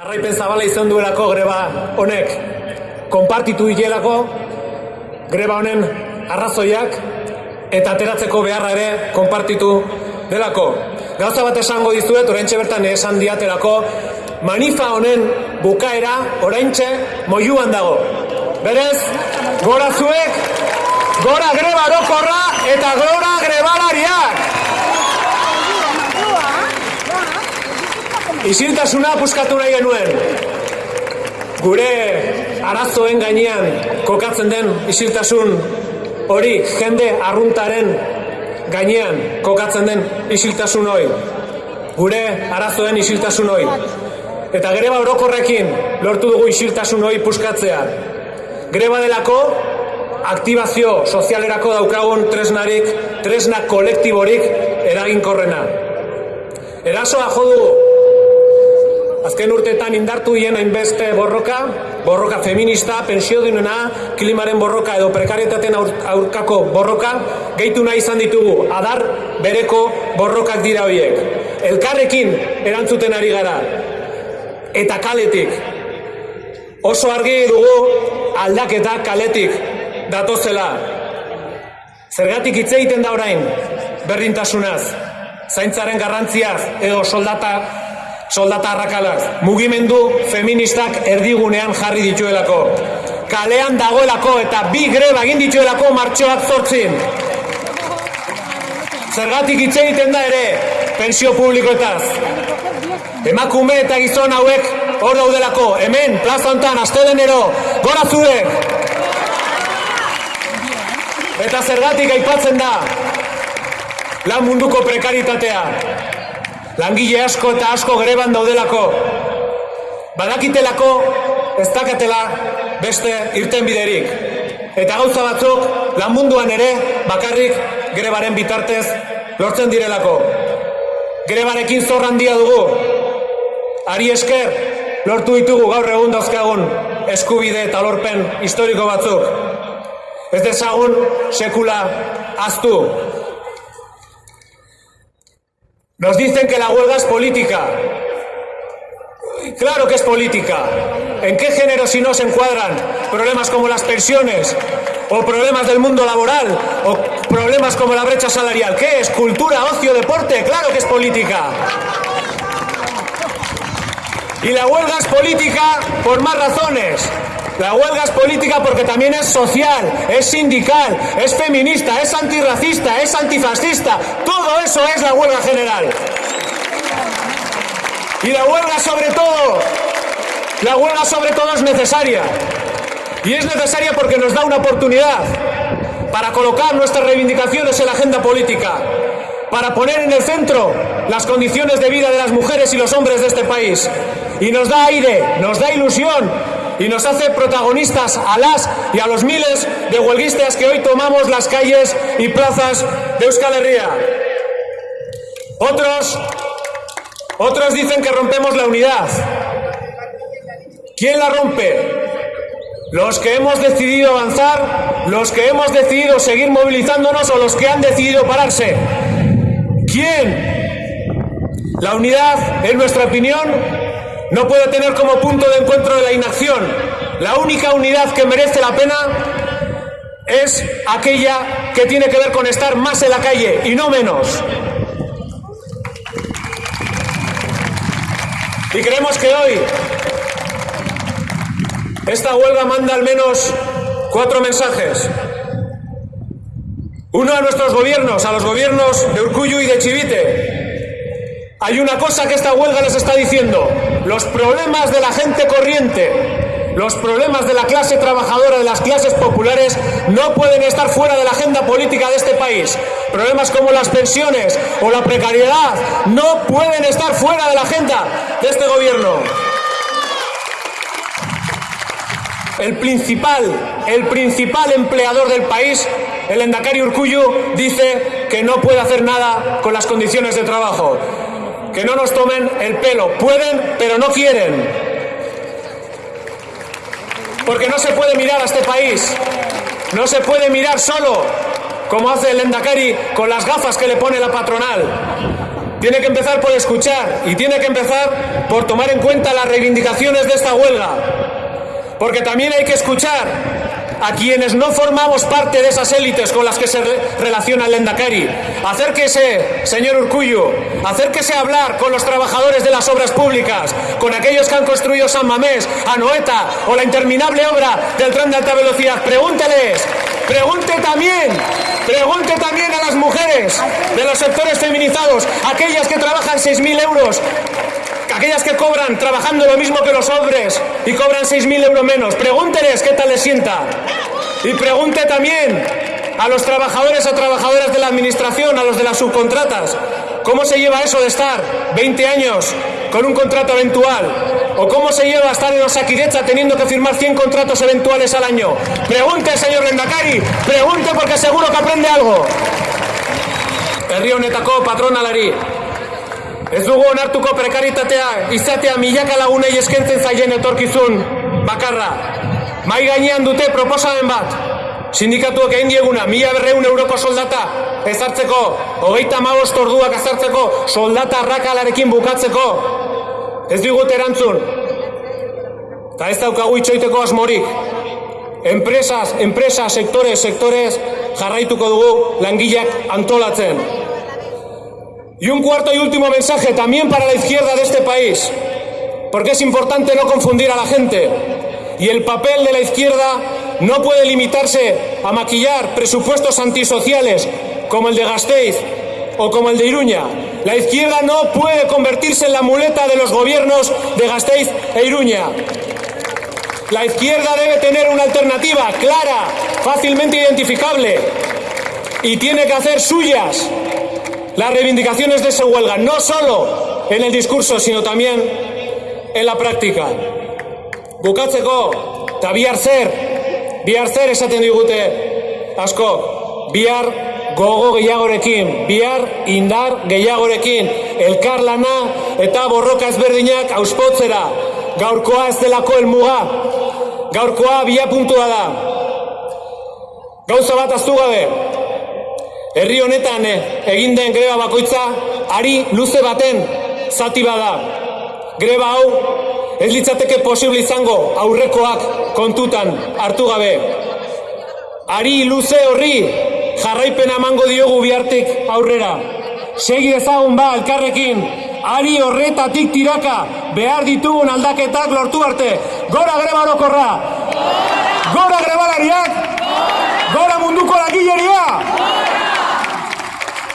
Jarraipen zabala izan duelako greba honek konpartitu dilelako greba honen arrazoiak eta ateratzeko beharra ere konpartitu delako. Gauza bat esango dizuet, oraintxe bertan esan diatelako, manifa honen bukaera oraintxe moiuan dago. Berez, gora zuek, gora greba orokorra eta gora grebalariak! Isiltasuna puskatu nahi genuen. Gure arazoen gainean kokatzen den isiltasun hori jende arruntaren gainean kokatzen den isiltasun hori. Gure arazoen isiltasun hori. Eta greba orokorrekin lortu dugu isiltasun hori puskatzea. Greba delako aktibazio sozialerako daukagun tresnarik, tresna kolektiborik eraginkorrena. Erasoa jo dugu Azken urteetan indartu hien hainbeste borroka, borroka feminista, pensio dinuna, klimaren borroka edo prekarietaten aurkako borroka, gehitu nahi izan ditugu, adar bereko borrokak dira horiek. Elkarrekin erantzuten ari gara. Eta kaletik. Oso argi dugu aldaketa kaletik datozela. Zergatik hitz egiten da orain berdintasunaz, zaintzaren garrantziaz edo soldata soldata arrakalaz, mugimendu feministak erdigunean jarri dituelako. Kalean dagoelako eta bi greba egin dituelako martxoak zortzin. Zergatik hitz egiten da ere, pensio publikoetaz. Emakume eta gizon hauek hor daudelako, hemen, plaza hontan, astelenero, gora zuek! Eta zergatik aipatzen da, lan munduko prekaritatea, langile asko eta asko greban daudelako. Badakitelako ez dakatela beste irten biderik. Eta gauza batzuk lan munduan ere bakarrik grebaren bitartez lortzen direlako. Grebarekin zorra handia dugu. Ari esker lortu ditugu gaur egun dauzkagun eskubide eta lorpen historiko batzuk. Ez dezagun sekula aztu. Nos dicen que la huelga es política. Claro que es política. ¿En qué género si no se encuadran problemas como las pensiones o problemas del mundo laboral o problemas como la brecha salarial? ¿Qué es? ¿Cultura, ocio, deporte? Claro que es política. Y la huelga es política por más razones. La huelga es política porque también es social, es sindical, es feminista, es antirracista, es antifascista. Todo eso es la huelga general. Y la huelga sobre todo, la huelga sobre todo es necesaria. Y es necesaria porque nos da una oportunidad para colocar nuestras reivindicaciones en la agenda política, para poner en el centro las condiciones de vida de las mujeres y los hombres de este país. Y nos da aire, nos da ilusión y nos hace protagonistas a las y a los miles de huelguistas que hoy tomamos las calles y plazas de Euskal Herria. Otros, otros dicen que rompemos la unidad. ¿Quién la rompe? Los que hemos decidido avanzar, los que hemos decidido seguir movilizándonos o los que han decidido pararse. ¿Quién? La unidad, en nuestra opinión, no puede tener como punto de encuentro la inacción. La única unidad que merece la pena es aquella que tiene que ver con estar más en la calle y no menos. Y creemos que hoy esta huelga manda al menos cuatro mensajes. Uno a nuestros gobiernos, a los gobiernos de Urcuyu y de Chivite, hay una cosa que esta huelga les está diciendo. Los problemas de la gente corriente, los problemas de la clase trabajadora, de las clases populares, no pueden estar fuera de la agenda política de este país. Problemas como las pensiones o la precariedad no pueden estar fuera de la agenda de este gobierno. El principal, el principal empleador del país, el Endacari Urcuyu, dice que no puede hacer nada con las condiciones de trabajo que no nos tomen el pelo. Pueden, pero no quieren. Porque no se puede mirar a este país. No se puede mirar solo, como hace el Endacari con las gafas que le pone la patronal. tiene que empezar por escuchar y tiene que empezar por tomar en cuenta las reivindicaciones de esta huelga. Porque también hay que escuchar a quienes no formamos parte de esas élites con las que se relaciona el Endacari. Acérquese, señor Urcullo, acérquese a hablar con los trabajadores de las obras públicas, con aquellos que han construido San Mamés, Anoeta o la interminable obra del tren de alta velocidad. Pregúnteles, pregunte también, pregunte también a las mujeres de los sectores feminizados, aquellas que trabajan 6.000 euros aquellas que cobran trabajando lo mismo que los hombres y cobran 6.000 euros menos, pregúnteles qué tal les sienta. Y pregunte también a los trabajadores o trabajadoras de la administración, a los de las subcontratas, cómo se lleva eso de estar 20 años con un contrato eventual. ¿O cómo se lleva estar en Osakidecha teniendo que firmar 100 contratos eventuales al año? Pregunte, señor Lendakari, pregunte porque seguro que aprende algo. El río Netacó, patronalari, Ez dugu onartuko prekaritatea izatea milaka lagunei eskentzen zaien etorkizun bakarra. Mai gainean dute proposamen bat. Sindikatuak egin dieguna, mila berreun euroko soldata ezartzeko, hogeita magost orduak ezartzeko, soldata rakalarekin bukatzeko. Ez digut erantzun. Eta ez daukagu itxoiteko asmorik. Enpresas, enpresa, sektores, sektores jarraituko dugu langileak antolatzen. Y un cuarto y último mensaje también para la izquierda de este país, porque es importante no confundir a la gente. Y el papel de la izquierda no puede limitarse a maquillar presupuestos antisociales como el de Gasteiz o como el de Iruña. La izquierda no puede convertirse en la muleta de los gobiernos de Gasteiz e Iruña. La izquierda debe tener una alternativa clara, fácilmente identificable y tiene que hacer suyas las reivindicaciones de esa huelga, no solo en el discurso, sino también en la práctica. Bukatzeko, eta bihar zer, bihar asko, bihar gogo gehiagorekin, bihar indar gehiagorekin, elkarlana eta borroka ezberdinak auspotzera, gaurkoa ez delako helmuga, gaurkoa bia puntua da. Gauza bat aztu gabe, Herri honetan eh, egin den greba bakoitza ari luze baten zati bada. Greba hau ez litzateke posible izango aurrekoak kontutan hartu gabe. Ari luze horri jarraipen emango diogu bihartik aurrera. Segi ezagun ba elkarrekin, ari horretatik tiraka behar ditugun aldaketak lortu arte. Gora greba orokorra! Gora grebalariak! Gora munduko lagileria!